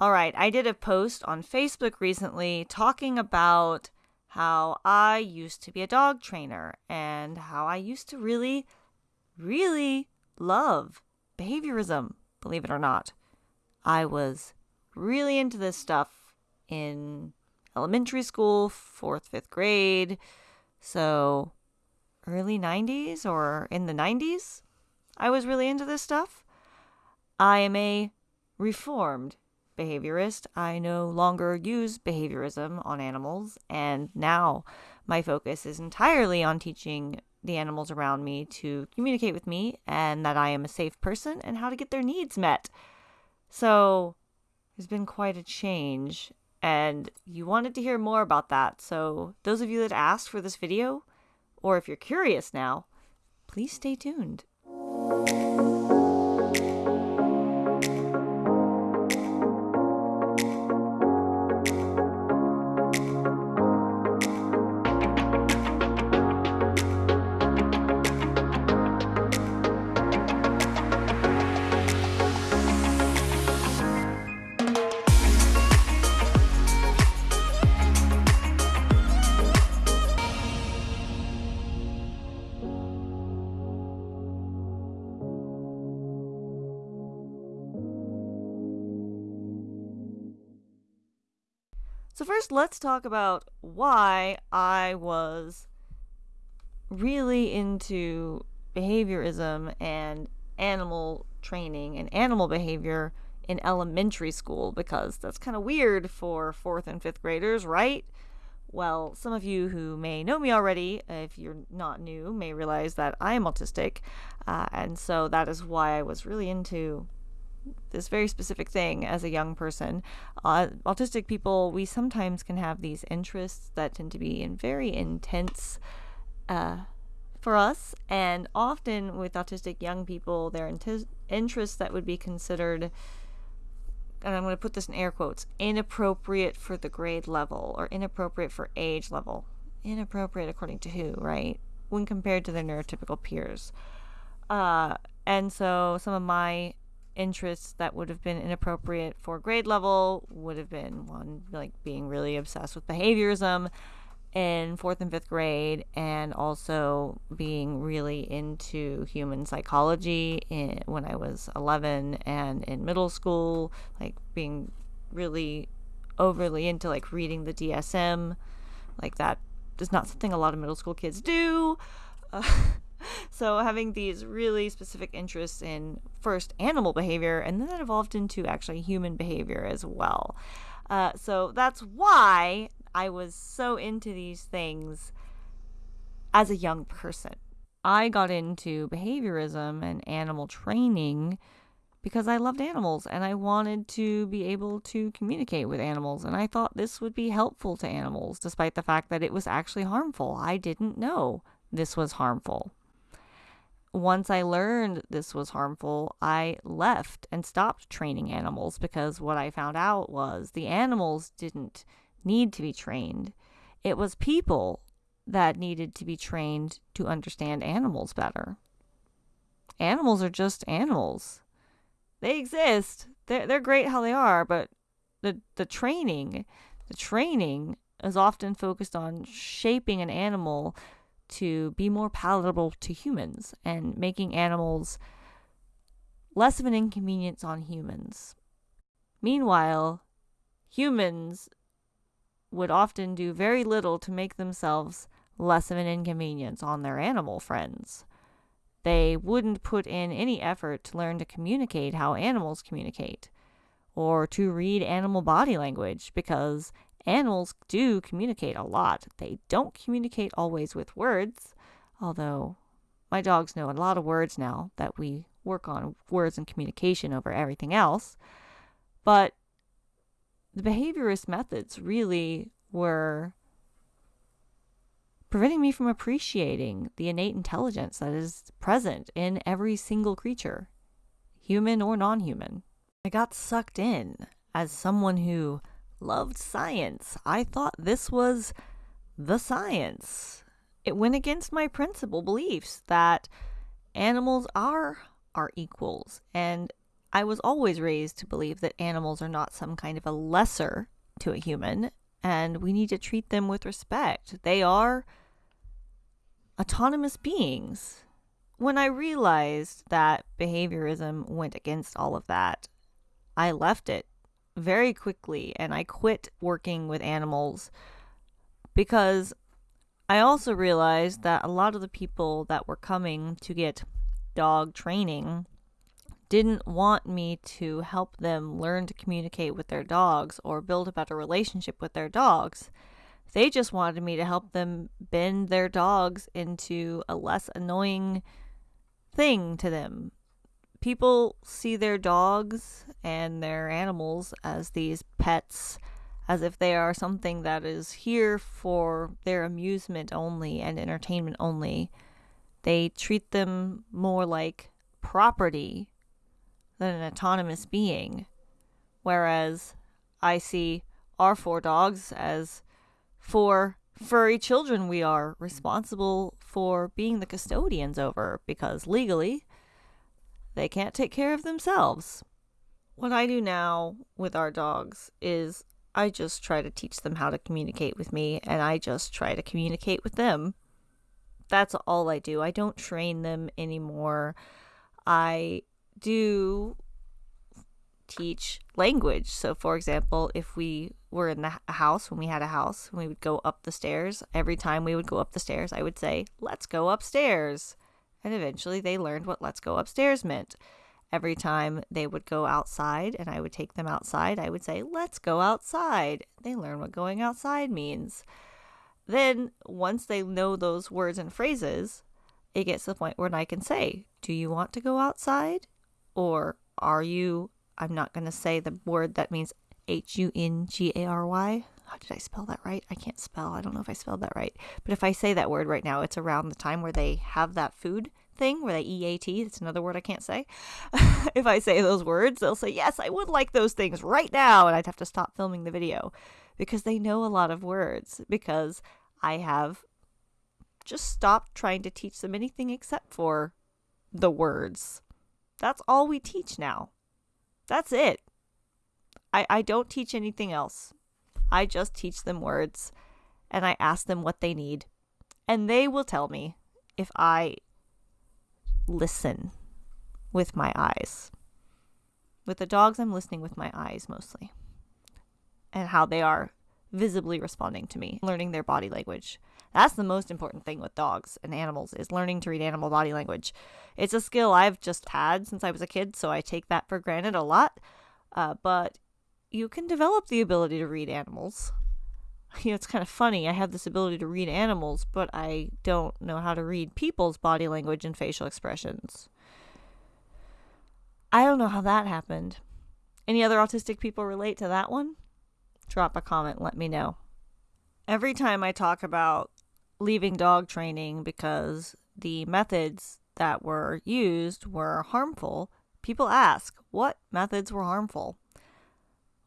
All right, I did a post on Facebook recently talking about how I used to be a dog trainer and how I used to really, really love behaviorism, believe it or not. I was really into this stuff in elementary school, fourth, fifth grade. So, early 90s or in the 90s, I was really into this stuff. I am a reformed behaviorist. I no longer use behaviorism on animals, and now my focus is entirely on teaching the animals around me to communicate with me and that I am a safe person and how to get their needs met. So, there's been quite a change, and you wanted to hear more about that. So, those of you that asked for this video, or if you're curious now, please stay tuned. Let's talk about why I was really into behaviorism and animal training and animal behavior in elementary school because that's kind of weird for fourth and fifth graders, right? Well, some of you who may know me already, if you're not new, may realize that I am autistic. Uh, and so that is why I was really into this very specific thing as a young person. Uh, autistic people, we sometimes can have these interests that tend to be in very intense uh, for us, and often with autistic young people, their int- interests that would be considered. And I'm going to put this in air quotes inappropriate for the grade level or inappropriate for age level. Inappropriate according to who, right? When compared to their neurotypical peers. Uh, and so some of my interests that would have been inappropriate for grade level would have been one like being really obsessed with behaviorism in fourth and fifth grade and also being really into human psychology in, when i was 11 and in middle school like being really overly into like reading the dsm like that is not something a lot of middle school kids do. uh, so having these really specific interests in first animal behavior and then that evolved into actually human behavior as well uh, so that's why i was so into these things as a young person i got into behaviorism and animal training because I loved animals and I wanted to be able to communicate with animals. And I thought this would be helpful to animals, despite the fact that it was actually harmful. I didn't know this was harmful once I learned this was harmful, I left and stopped training animals because what I found out was the animals didn't need to be trained. It was people that needed to be trained to understand animals better. Animals are just animals. They exist. They're, they're great how they are, but the, the training, the training is often focused on shaping an animal to be more palatable to humans and making animals less of an inconvenience on humans. Meanwhile, humans would often do very little to make themselves less of an inconvenience on their animal friends. They wouldn't put in any effort to learn to communicate how animals communicate, or to read animal body language, because Animals do communicate a lot. They don't communicate always with words, although my dogs know a lot of words now that we work on words and communication over everything else. But the behaviorist methods really were preventing me from appreciating the innate intelligence that is present in every single creature, human or non human. I got sucked in as someone who loved science. I thought this was the science. It went against my principal beliefs that animals are our equals and I was always raised to believe that animals are not some kind of a lesser to a human, and we need to treat them with respect. They are autonomous beings. When I realized that behaviorism went against all of that, I left it very quickly and I quit working with animals because I also realized that a lot of the people that were coming to get dog training didn't want me to help them learn to communicate with their dogs or build a better relationship with their dogs. They just wanted me to help them bend their dogs into a less annoying thing to them. People see their dogs and their animals as these pets, as if they are something that is here for their amusement only and entertainment only. They treat them more like property than an autonomous being. Whereas I see our four dogs as four furry children we are responsible for being the custodians over because legally they can't take care of themselves. What I do now with our dogs is I just try to teach them how to communicate with me and I just try to communicate with them. That's all I do. I don't train them anymore. I do teach language. So, for example, if we were in the house, when we had a house, we would go up the stairs. Every time we would go up the stairs, I would say, Let's go upstairs. And eventually they learned what let's go upstairs meant. Every time they would go outside and I would take them outside, I would say, Let's go outside. They learn what going outside means. Then, once they know those words and phrases, it gets to the point where I can say, Do you want to go outside? Or are you, I'm not going to say the word that means H U N G A R Y. How did I spell that right? I can't spell. I don't know if I spelled that right. But if I say that word right now, it's around the time where they have that food thing where they EAT. It's another word I can't say. if I say those words, they'll say, Yes, I would like those things right now. And I'd have to stop filming the video because they know a lot of words because I have just stopped trying to teach them anything except for the words. That's all we teach now. That's it. I, I don't teach anything else. I just teach them words and I ask them what they need. And they will tell me if I listen with my eyes. With the dogs, I'm listening with my eyes mostly and how they are visibly responding to me, learning their body language. That's the most important thing with dogs and animals is learning to read animal body language. It's a skill I've just had since I was a kid, so I take that for granted a lot. Uh, but you can develop the ability to read animals. You know, it's kind of funny. I have this ability to read animals, but I don't know how to read people's body language and facial expressions. I don't know how that happened. Any other autistic people relate to that one? Drop a comment, let me know. Every time I talk about leaving dog training because the methods that were used were harmful, people ask, what methods were harmful?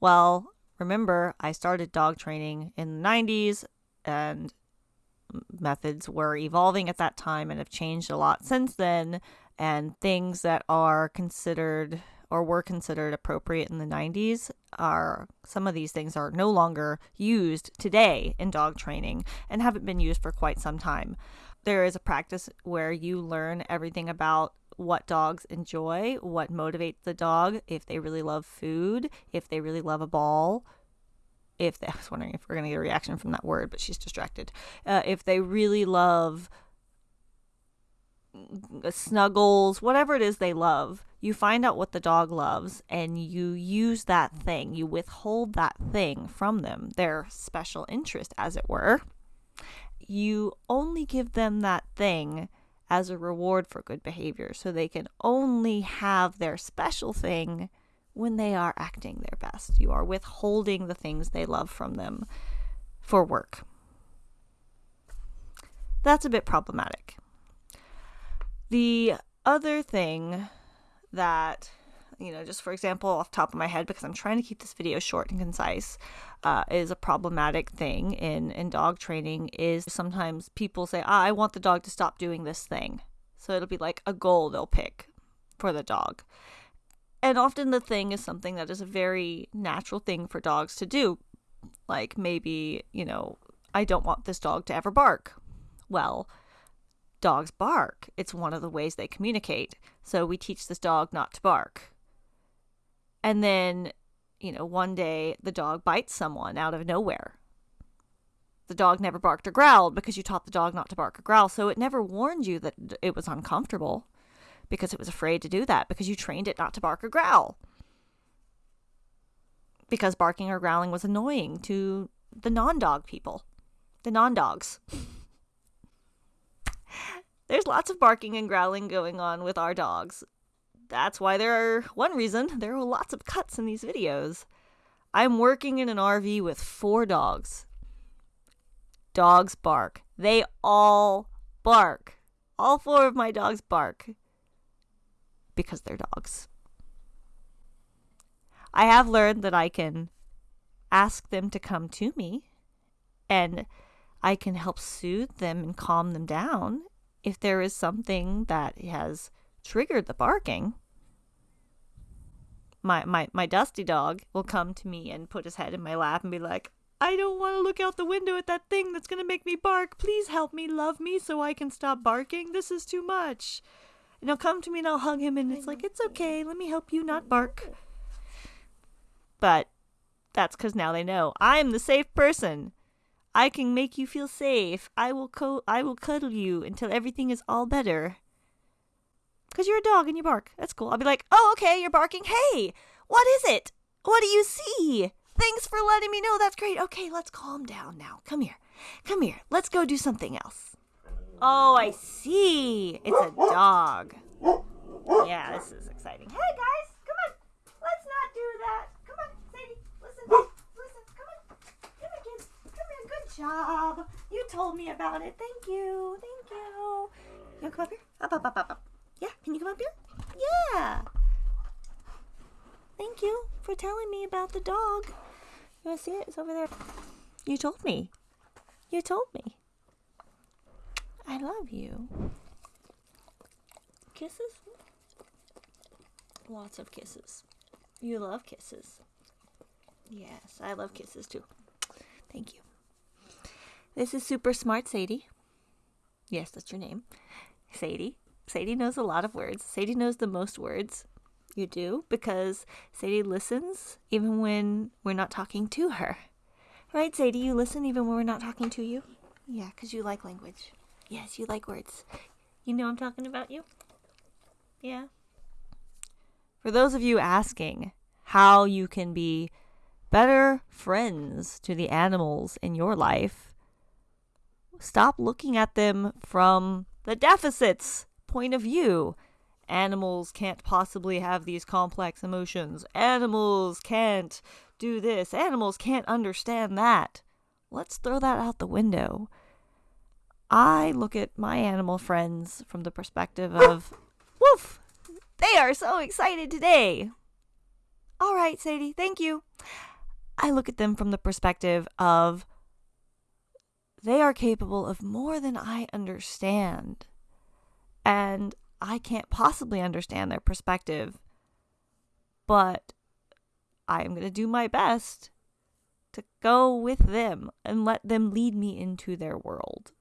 Well, remember, I started dog training in the 90s and methods were evolving at that time and have changed a lot since then. And things that are considered or were considered appropriate in the 90s are some of these things are no longer used today in dog training and haven't been used for quite some time. There is a practice where you learn everything about what dogs enjoy, what motivates the dog, if they really love food, if they really love a ball. If they, I was wondering if we're going to get a reaction from that word, but she's distracted. Uh, if they really love snuggles, whatever it is they love, you find out what the dog loves and you use that thing, you withhold that thing from them, their special interest, as it were. You only give them that thing as a reward for good behavior. So they can only have their special thing when they are acting their best. You are withholding the things they love from them for work. That's a bit problematic. The other thing that you know, just for example, off top of my head, because I'm trying to keep this video short and concise, uh, is a problematic thing in, in dog training is sometimes people say, ah, I want the dog to stop doing this thing. So it'll be like a goal they'll pick for the dog. And often the thing is something that is a very natural thing for dogs to do. Like maybe, you know, I don't want this dog to ever bark. Well, dogs bark. It's one of the ways they communicate. So we teach this dog not to bark. And then, you know, one day the dog bites someone out of nowhere. The dog never barked or growled because you taught the dog not to bark or growl. So it never warned you that it was uncomfortable because it was afraid to do that because you trained it not to bark or growl. Because barking or growling was annoying to the non dog people, the non dogs. There's lots of barking and growling going on with our dogs. That's why there are, one reason, there are lots of cuts in these videos. I'm working in an RV with four dogs. Dogs bark. They all bark. All four of my dogs bark because they're dogs. I have learned that I can ask them to come to me and I can help soothe them and calm them down if there is something that has triggered the barking. My, my, my dusty dog will come to me and put his head in my lap and be like, I don't want to look out the window at that thing that's going to make me bark. Please help me, love me, so I can stop barking. This is too much. And he'll come to me and I'll hug him, and it's like, it's okay. Let me help you not bark. But that's because now they know I'm the safe person. I can make you feel safe. I will co- I will cuddle you until everything is all better. Cause you're a dog and you bark. That's cool. I'll be like, oh, okay, you're barking. Hey, what is it? What do you see? Thanks for letting me know. That's great. Okay, let's calm down now. Come here. Come here. Let's go do something else. Oh, I see. It's a dog. Yeah, this is exciting. Hey, guys, come on. Let's not do that. Come on, Sadie. Listen. Listen. Come on. Come on, kids. Come here. Good job. You told me about it. Thank you. Thank you. You come up here? Up, up, up, up, up. Yeah, can you come up here? Yeah. Thank you for telling me about the dog. You want to see it? It's over there. You told me. You told me. I love you. Kisses? Lots of kisses. You love kisses. Yes, I love kisses too. Thank you. This is Super Smart Sadie. Yes, that's your name. Sadie. Sadie knows a lot of words. Sadie knows the most words. You do because Sadie listens even when we're not talking to her. Right, Sadie? You listen even when we're not talking to you? Yeah, because you like language. Yes, you like words. You know I'm talking about you? Yeah. For those of you asking how you can be better friends to the animals in your life, stop looking at them from the deficits point of view. Animals can't possibly have these complex emotions. Animals can't do this. Animals can't understand that. Let's throw that out the window. I look at my animal friends from the perspective of, woof, they are so excited today. All right, Sadie, thank you. I look at them from the perspective of, they are capable of more than I understand. And I can't possibly understand their perspective. But I am going to do my best to go with them and let them lead me into their world.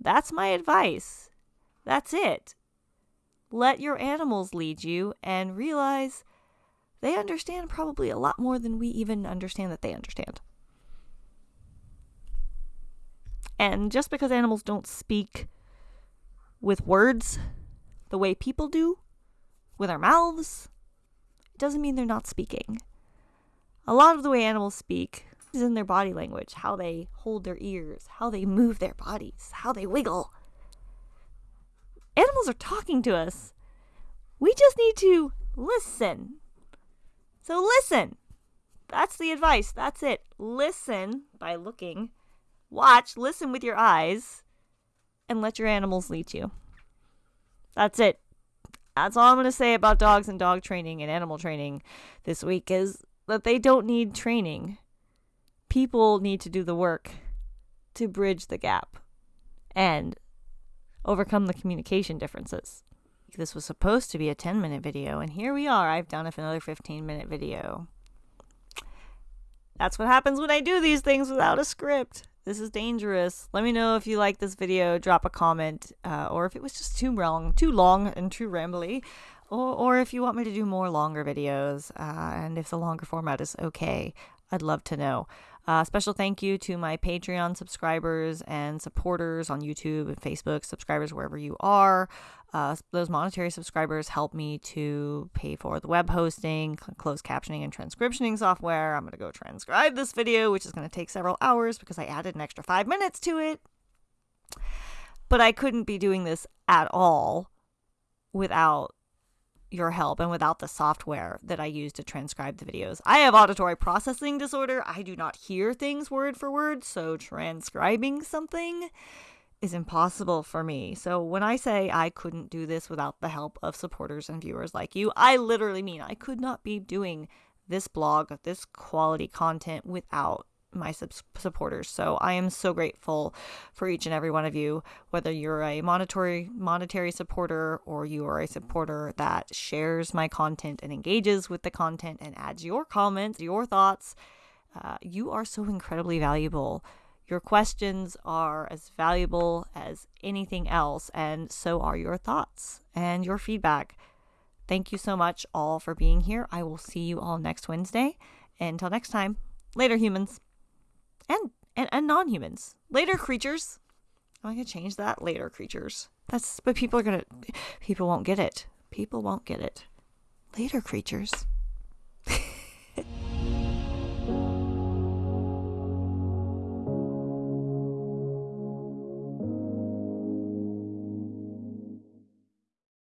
That's my advice. That's it. Let your animals lead you and realize they understand probably a lot more than we even understand that they understand. And just because animals don't speak with words the way people do, with our mouths, it doesn't mean they're not speaking. A lot of the way animals speak is in their body language, how they hold their ears, how they move their bodies, how they wiggle. Animals are talking to us. We just need to listen. So listen. That's the advice. That's it. Listen by looking. Watch, listen with your eyes, and let your animals lead you. That's it. That's all I'm going to say about dogs and dog training and animal training this week is that they don't need training people need to do the work to bridge the gap and overcome the communication differences. This was supposed to be a 10 minute video, and here we are. I've done another 15 minute video. That's what happens when I do these things without a script. This is dangerous. Let me know if you like this video. Drop a comment, uh, or if it was just too long, too long and too rambly, or, or if you want me to do more longer videos, uh, and if the longer format is okay. I'd love to know. Uh, special thank you to my Patreon subscribers and supporters on YouTube and Facebook, subscribers wherever you are. Uh, those monetary subscribers help me to pay for the web hosting, closed captioning, and transcriptioning software. I'm going to go transcribe this video, which is going to take several hours because I added an extra five minutes to it. But I couldn't be doing this at all without your help and without the software that I use to transcribe the videos. I have auditory processing disorder. I do not hear things word for word, so transcribing something is impossible for me. So when I say I couldn't do this without the help of supporters and viewers like you, I literally mean I could not be doing this blog, this quality content without my sub- supporters. So I am so grateful for each and every one of you, whether you're a monetary monetary supporter or you are a supporter that shares my content and engages with the content and adds your comments, your thoughts. Uh, you are so incredibly valuable. Your questions are as valuable as anything else, and so are your thoughts and your feedback. Thank you so much all for being here. I will see you all next Wednesday. Until next time, later, humans and and, and non-humans. Later creatures. Oh, I'm gonna change that. Later creatures. That's but people are gonna people won't get it. People won't get it. Later creatures.